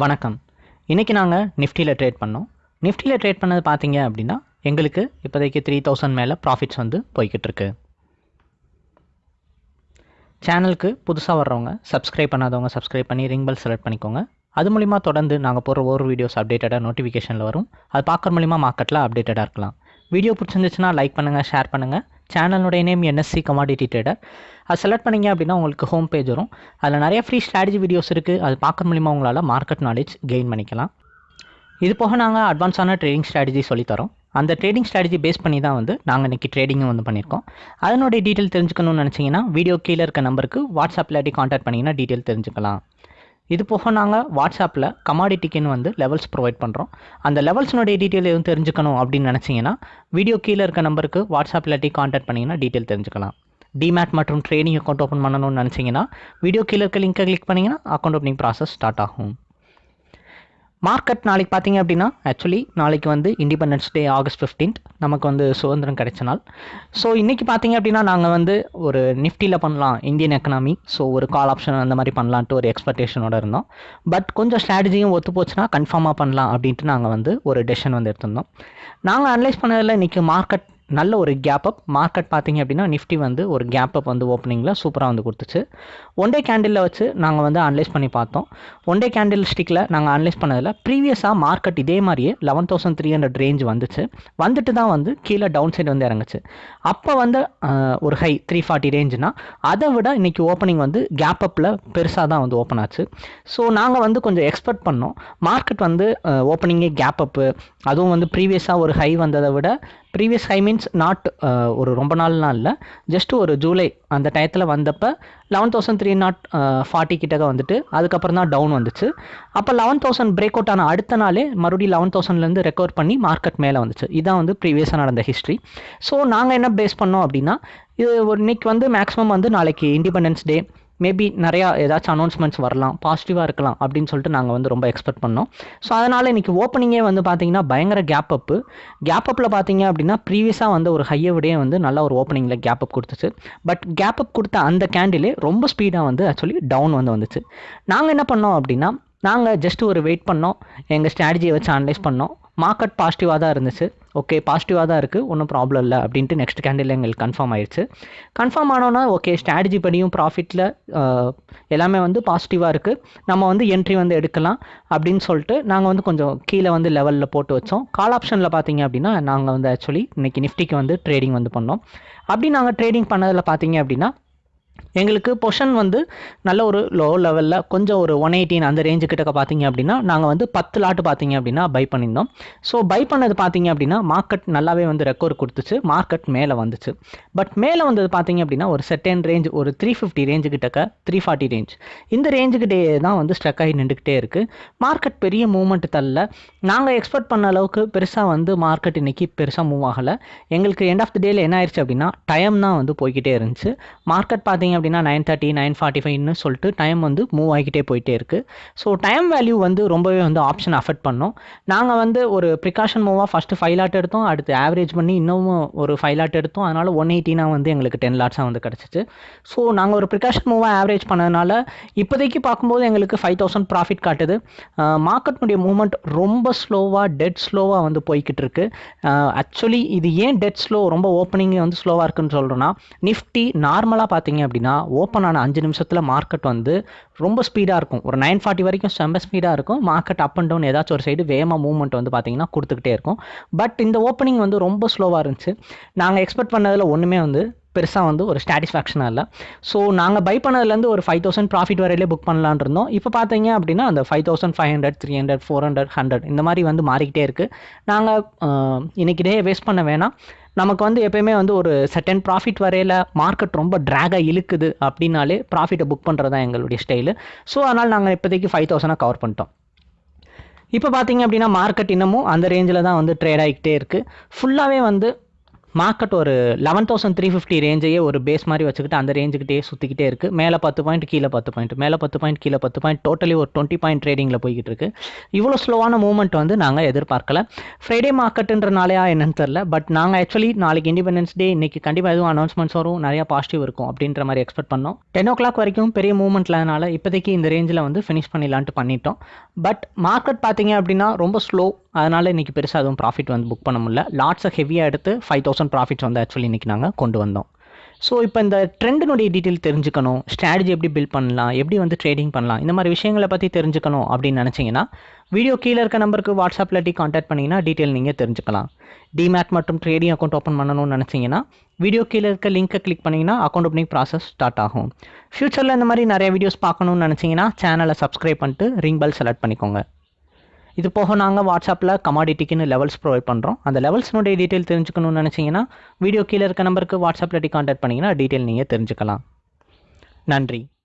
வணக்கம். இன்றைக்கி நாங்கள் நிஃப்டியில் ட்ரேட் பண்ணோம். நிஃப்டியில் ட்ரேட் பண்ணது பார்த்தீங்க அப்படின்னா எங்களுக்கு இப்போதைக்கு த்ரீ தௌசண்ட் மேலே ப்ராஃபிட்ஸ் வந்து போய்கிட்டு இருக்கு. சேனலுக்கு புதுசாக வர்றவங்க சப்ஸ்கிரைப் பண்ணாதவங்க சப்ஸ்கிரைப் பண்ணி ரிங் பெல் செலக்ட் பண்ணிக்கோங்க. அது மூலிமா தொடர்ந்து நாங்கள் போடுற ஒவ்வொரு வீடியோஸ் அப்டேட்டடாக நோட்டிஃபிகேஷனில் வரும். அது பார்க்குற மூலிமா மார்க்கெட்டில் அப்டேட்டடாக இருக்கலாம். வீடியோ பிடிச்சிருந்துச்சுன்னா லைக் பண்ணுங்கள் ஷேர் பண்ணுங்கள் சேனலுடைய நேம் என்எஸ்சி கமாடிட்டி ட்ரேடர் அது செலக்ட் பண்ணிங்க அப்படின்னா உங்களுக்கு ஹோம் பேஜ் வரும். அதில் நிறைய ஃப்ரீ ஸ்ட்ராட்டஜி வீடியோஸ் இருக்குது அது பார்க்குற மூலிமா உங்களால் மார்க்கெட் நாலேஜ் கெயின் பண்ணிக்கலாம். இது போக நாங்கள் அட்வான்ஸான ட்ரேடிங் ஸ்ட்ராட்டஜி சொல்லித்தரோம் அந்த ட்ரேடிங் ஸ்ட்ராட்டஜி பேஸ் பண்ணி தான் வந்து நாங்கள் இன்றைக்கி ட்ரேடிங்கும் வந்து பண்ணியிருக்கோம். அதனுடைய டீட்டெயில் தெரிஞ்சுக்கணும்னு நினச்சிங்கன்னா வீடியோ கீழே இருக்க நம்பருக்கு வாட்ஸ்அப்பில் இல்லாட்டி காண்டாக்ட் பண்ணிங்கன்னா டீட்டெயில் தெரிஞ்சுக்கலாம். இது போக நாங்கள் வாட்ஸ்அப்பில் கமாடிட்டிக்குன்னு வந்து லெவல்ஸ் ப்ரொவைட் பண்ணுறோம் அந்த லெவல்ஸ்னுடைய டீட்டெயில் எதுவும் தெரிஞ்சுக்கணும் அப்படின்னு நினச்சிங்கன்னா வீடியோ கீழே இருக்க நம்பருக்கு வாட்ஸ்அப் இல்லாட்டி காண்டாக்ட் பண்ணிங்கன்னா டீட்டெயில் தெரிஞ்சுக்கலாம். டிமேட் மற்றும் ட்ரெயினிங் அக்கௌண்ட் ஓப்பன் பண்ணணும்னு நினச்சிங்கன்னா வீடியோ கீழே இருக்க லிங்க்கை கிளிக் பண்ணிங்கன்னா அக்கௌண்ட் ஓப்பனிங் ப்ராசஸ் ஸ்டார்ட் ஆகும். மார்க்கெட் நாளைக்கு பார்த்தீங்க அப்படின்னா ஆக்சுவலி நாளைக்கு வந்து இண்டிபெண்டன்ஸ் டே ஆகஸ்ட் ஃபிஃப்டீன்த் நமக்கு வந்து சுதந்திரம் கிடைச்ச நாள். ஸோ இன்றைக்கி பார்த்தீங்க அப்படின்னா நாங்கள் வந்து ஒரு நிஃப்டியில் பண்ணலாம் இந்தியன் எக்கனாமி ஸோ ஒரு கால் ஆப்ஷன் அந்த மாதிரி பண்ணலான்ட்டு ஒரு எக்ஸ்பெக்டேஷனோட இருந்தோம். பட் கொஞ்சம் ஸ்ட்ராட்டஜியும் ஒத்து போச்சுன்னா கன்ஃபார்மாக பண்ணலாம் அப்படின்ட்டு நாங்கள் வந்து ஒரு டெசிஷன் வந்து எடுத்திருந்தோம். நாங்கள் அனலைஸ் பண்ணதில் இன்றைக்கி மார்க்கெட் நல்ல ஒரு கேப் அப் மார்க்கெட் பார்த்தீங்க அப்படின்னா நிஃப்டி வந்து ஒரு கேப் அப் வந்து ஓப்பனிங்கில் சூப்பராக வந்து கொடுத்துச்சு. ஒன் டே கேண்டிலில் வச்சு நாங்கள் வந்து அனலைஸ் பண்ணி பார்த்தோம். ஒன் டே கேண்டில் ஸ்டிக்கில் நாங்கள் அனலைஸ் பண்ணதில் ப்ரீவியஸாக மார்க்கெட் இதே மாதிரியே eleven thousand three hundred range வந்துச்சு. வந்துட்டு தான் வந்து கீழே டவுன் சைடு வந்து இறங்குச்சு. அப்போ வந்து ஒரு ஹை த்ரீ ஃபார்ட்டி ரேஞ்சுனா அதை விட இன்றைக்கி ஓப்பனிங் வந்து கேப் அப்பில் பெருசாக தான் வந்து ஓப்பன் ஆச்சு. ஸோ நாங்கள் வந்து கொஞ்சம் எக்ஸ்பெக்ட் பண்ணோம். மார்க்கெட் வந்து ஓப்பனிங்கே கேப் அப்பு அதுவும் வந்து ப்ரீவியஸாக ஒரு ஹை வந்ததை விட ப்ரீவியஸ் ஹை மீன்ஸ் நாட் ஒரு ரொம்ப நாள்லாம் இல்லை. ஜஸ்ட் ஒரு ஜூலை அந்த டயத்தில் வந்தப்போ eleven thousand three naught forty கிட்டக்க வந்துட்டு அதுக்கப்புறம் தான் டவுன் வந்துச்சு. அப்போ லெவன் தௌசண்ட் பிரேக் அவுட் ஆன அடுத்த நாளே மறுபடியும் லெவன் தௌசண்ட்லேருந்து ரெக்கவர் பண்ணி மார்க்கெட் மேலே வந்துச்சு. இதான் வந்து ப்ரீவியஸாக நடந்த ஹிஸ்ட்ரி ஸோ நாங்கள் என்ன பேஸ் பண்ணோம் அப்படின்னா இது ஒரு இன்னைக்கு வந்து மேக்ஸிமம் வந்து நாளைக்கு இண்டிபெண்டன்ஸ் டே மேபி நிறையா ஏதாச்சும் அனௌன்ஸ்மெண்ட்ஸ் வரலாம் பாசிட்டிவாக இருக்கலாம் அப்படின்னு சொல்லிட்டு நாங்கள் வந்து ரொம்ப எக்ஸ்பெக்ட் பண்ணோம். ஸோ அதனால் இன்றைக்கி ஓப்பனிங்கே வந்து பார்த்தீங்கன்னா பயங்கர கேப் அப்பு கேப் அப்பில் பார்த்தீங்க அப்படின்னா ப்ரீவியஸாக வந்து ஒரு ஹையை விடையே வந்து நல்ல ஒரு ஓப்பனிங்கில் கேப் அப் கொடுத்துச்சு. பட் கேப் அப் கொடுத்த அந்த கேண்டிலே ரொம்ப ஸ்பீடாக வந்து ஆக்சுவலி டவுன் வந்து வந்துச்சு. நாங்கள் என்ன பண்ணோம் அப்படின்னா நாங்கள் ஜஸ்ட் ஒரு வெயிட் பண்ணோம். எங்கள் ஸ்ட்ராட்டஜியை வச்சு அனலைஸ் பண்ணோம். மார்க்கெட் பாசிட்டிவாக தான் இருந்துச்சு. ஓகே பாசிட்டிவாக தான் இருக்குது ஒன்றும் ப்ராப்ளம் இல்லை அப்படின்ட்டு நெக்ஸ்ட் கேண்டில் எங்களுக்கு கன்ஃபார்ம் ஆயிடுச்சு கன்ஃபார்ம் ஆனோன்னா ஓகே ஸ்ட்ராட்டஜி படியும் ப்ராஃபிட்டில் எல்லாமே வந்து பாசிட்டிவாக இருக்குது நம்ம வந்து என்ட்ரி வந்து எடுக்கலாம் அப்படின்னு சொல்லிட்டு நாங்கள் வந்து கொஞ்சம் கீழே வந்து லெவலில் போட்டு வச்சோம். கால் ஆப்ஷனில் பார்த்தீங்க அப்படின்னா நாங்கள் வந்து ஆக்சுவலி இன்றைக்கி நிஃப்டிக்கு வந்து ட்ரேடிங் வந்து பண்ணோம். அப்படி நாங்கள் ட்ரேடிங் பண்ணதில் பார்த்தீங்க அப்படின்னா எங்களுக்கு பொஷன் வந்து நல்ல ஒரு லோ லெவலில் கொஞ்சம் ஒரு ஒன் எயிட்டீன் அந்த ரேஞ்சு கிட்டக்க பார்த்தீங்க அப்படின்னா நாங்கள் வந்து பத்து லாட்டு பார்த்தீங்க அப்படின்னா பை பண்ணியிருந்தோம். ஸோ பை பண்ணது பார்த்தீங்க அப்படின்னா மார்க்கெட் நல்லாவே வந்து ரெக்கவர் கொடுத்துச்சு. மார்க்கெட் மேலே வந்துச்சு. பட் மேலே வந்தது பார்த்தீங்க அப்படின்னா ஒரு செட்டன் ரேஞ்ச் ஒரு த்ரீ ஃபிஃப்டி ரேஞ்சு கிட்டக்க த்ரீ ஃபார்ட்டி ரேஞ்ச் இந்த ரேஞ்சுக்கிட்டே தான் வந்து ஸ்ட்ரக் ஆகி நின்றுக்கிட்டே இருக்குது மார்க்கெட் பெரிய மூவ்மெண்ட் தள்ள நாங்கள் எக்ஸ்பெக்ட் பண்ண அளவுக்கு பெருசாக வந்து மார்க்கெட் இன்றைக்கி பெருசாக மூவ் ஆகலை. எங்களுக்கு எண்ட் ஆஃப் த டேயில் என்ன ஆயிடுச்சு அப்படின்னா டைம் தான் வந்து போய்கிட்டே இருந்துச்சு. மார்க்கெட் பார்த்தீங்க அப்படின்னா நைன் தேர்ட்டி நைன் ஃபார்ட்டி ஃபைவ்னு சொல்லிட்டு டைம் வந்து மூவ் ஆகிக்கிட்டே போயிட்டே இருக்குது ஸோ டைம் வேல்யூ வந்து ரொம்பவே வந்து ஆப்ஷன் அஃபெக்ட் பண்ணோம். நாங்கள் வந்து ஒரு ப்ரிகாஷன் மூவாக ஃபஸ்ட்டு ஃபைவ் லாட் எடுத்தோம். அடுத்து ஆவரேஜ் பண்ணி இன்னமும் ஒரு ஃபைவ் லாட் எடுத்தோம். அதனால் ஒன் எயிட்டினா வந்து எங்களுக்கு டென் லாட்ஸாக வந்து கிடச்சிச்சு. ஸோ நாங்கள் ஒரு ப்ரிகாஷன் மூவாக ஆவரேஜ் பண்ணதுனால இப்போதைக்கு பார்க்கும்போது எங்களுக்கு ஃபைவ் தௌசண்ட் ப்ராஃபிட் காட்டுது. மார்க்கெட்னுடைய மூவ்மெண்ட் ரொம்ப ஸ்லோவாக டெட் ஸ்லோவாக வந்து போய்கிட்டு இருக்கு. ஆக்சுவலி இது ஏன் டெட் ஸ்லோ ரொம்ப ஓப்பனிங் வந்து ஸ்லோவாக இருக்குன்னு சொல்கிறோன்னா நிஃப்டி நார்மலாக பார்த்தீங்க அப்படின்னா ஓப்பன் ஆன அஞ்சு நிமிஷத்தில் மார்க்கெட் வந்து ரொம்ப ஸ்பீடாக இருக்கும். ஒரு நைன் ஃபார்ட்டி வரைக்கும் செம்ம ஸ்பீடாக இருக்கும். மார்க்கெட் அப் அண்ட் டவுன் ஏதாச்சும் ஒரு சைடு வேகமாக மூவ்மெண்ட் வந்து பார்த்தீங்கன்னா கொடுத்துக்கிட்டே இருக்கும். பட் இந்த ஓப்பனிங் வந்து ரொம்ப ஸ்லோவாக இருந்துச்சு. நாங்கள் எக்ஸ்பெக்ட் பண்ணதில் ஒன்றுமே வந்து பெருசாக வந்து ஒரு சாட்டிஸ்ஃபேக்ஷனாக இல்லை. ஸோ நாங்கள் பை பண்ணதுலேருந்து ஒரு ஃபைவ் தௌசண்ட் ப்ராஃபிட் வரையிலே புக் பண்ணலான் இருந்தோம். இப்போ பார்த்தீங்க அப்படின்னா அந்த five thousand five hundred three hundred four hundred hundred இந்த மாதிரி வந்து மாறிக்கிட்டே இருக்குது நாங்கள் இன்றைக்கி டே வேஸ்ட் பண்ண வேணாம். நமக்கு வந்து எப்பயுமே வந்து ஒரு செட்டன் ப்ராஃபிட் வரையில் மார்க்கெட் ரொம்ப ட்ராகாக இழுக்குது அப்படின்னாலே ப்ராஃபிட்டை புக் பண்ணுறது தான் எங்களுடைய ஸ்டைலு ஸோ அதனால் நாங்கள் இப்போதைக்கு ஃபைவ் தௌசண்டாக கவர் பண்ணிட்டோம். இப்போ பார்த்தீங்க அப்படின்னா மார்க்கெட் இன்னமும் அந்த ரேஞ்சில் தான் வந்து ட்ரேட் ஆகிக்கிட்டே இருக்குது ஃபுல்லாகவே வந்து மார்க்கெட் ஒரு லெவன் தௌசண்ட் த்ரீ ஃபிஃப்டி ரேஞ்சையே ஒரு பேஸ் மாதிரி வச்சுக்கிட்டு அந்த ரேஞ்சுக்கிட்டே சுற்றிக்கிட்டே இருக்குது மேலே பத்து பாயிண்ட் கீழே பத்து பாயிண்ட் மேலே பத்து பாயிண்ட் கீழே பத்து பாயிண்ட் டோட்டலி ஒரு டுவெண்ட்டி பாயிண்ட் ட்ரேடிங்கில் போய்கிட்டு இருக்கு. இவ்வளோ ஸ்லோவான மூவ்மெண்ட் வந்து நாங்கள் எதிர்பார்க்கல. ஃப்ரைடே மார்க்கெட்டுன்றனாலையா என்னன்னு தெரில பட் நாங்கள் ஆக்சுவலி நாளைக்கு இண்டிபெண்டன்ஸ் டே இன்னைக்கு கண்டிப்பாக எதுவும் அனௌன்ஸ்மெண்ட்ஸ் வரும். நிறையா பாசிட்டிவ் இருக்கும் அப்படின்ற மாதிரி எக்ஸ்பெக்ட் பண்ணோம். டென் ஓ கிளாக் வரைக்கும் பெரிய மூவ்மெண்ட்லனால இப்போதைக்கு இந்த ரேஞ்சில் வந்து ஃபினிஷ் பண்ணிடலான்ட்டு பண்ணிட்டோம். பட் மார்க்கெட் பார்த்தீங்க அப்படின்னா ரொம்ப ஸ்லோ அதனால் இன்றைக்கி பெருசாக எதுவும் ப்ராஃபிட் வந்து புக் பண்ண முடியல. லாட்ஸை ஹெவியாக எடுத்து ஃபைவ் தௌசண்ட் ப்ராஃபிட்ஸ் வந்து ஆக்சுவலி இன்றைக்கி நாங்கள் கொண்டு வந்தோம். ஸோ இப்போ இந்த ட்ரெண்டினுடைய டீட்டெயில் தெரிஞ்சுக்கணும். ஸ்ட்ராட்டஜி எப்படி பில்ட் பண்ணலாம்? எப்படி வந்து ட்ரேடிங் பண்ணலாம்? இந்த மாதிரி விஷயங்களை பற்றி தெரிஞ்சுக்கணும் அப்படின்னு நினச்சிங்கன்னா வீடியோ கீழே இருக்க நம்பருக்கு வாட்ஸ்அப்பில் டி காண்டாக்ட் பண்ணிங்கன்னா டீட்டெயில் நீங்கள் தெரிஞ்சுக்கலாம். டிமேட் மற்றும் ட்ரேடிங் அக்கௌண்ட் ஓப்பன் பண்ணணும்னு நினச்சிங்கன்னா வீடியோ கீழே இருக்க லிங்க்கை கிளிக் பண்ணிங்கன்னா அக்கௌண்ட் ஓப்பனிங் ப்ராசஸ் ஸ்டார்ட் ஆகும். ஃப்யூச்சரில் இந்த மாதிரி நிறைய வீடியோஸ் பார்க்கணும்னு நினச்சிங்கன்னா சேனலை சப்ஸ்கிரைப் பண்ணிட்டு ரிங் பெல் செலக்ட் பண்ணிக்கோங்க. இது போக நாங்கள் வாட்ஸ்அப்பில் கமாடிட்டிக்குன்னு லெவல்ஸ் ப்ரொவைட் பண்ணுறோம் அந்த லெவல்ஸ்னுடைய டீட்டெயில் தெரிஞ்சுக்கணும்னு நினச்சிங்கன்னா வீடியோ கீழே இருக்க நம்பருக்கு வாட்ஸ்அப்பில் டி கான்டாக்ட் பண்ணிங்கன்னா டீட்டெயில் நீங்கள் தெரிஞ்சுக்கலாம். நன்றி.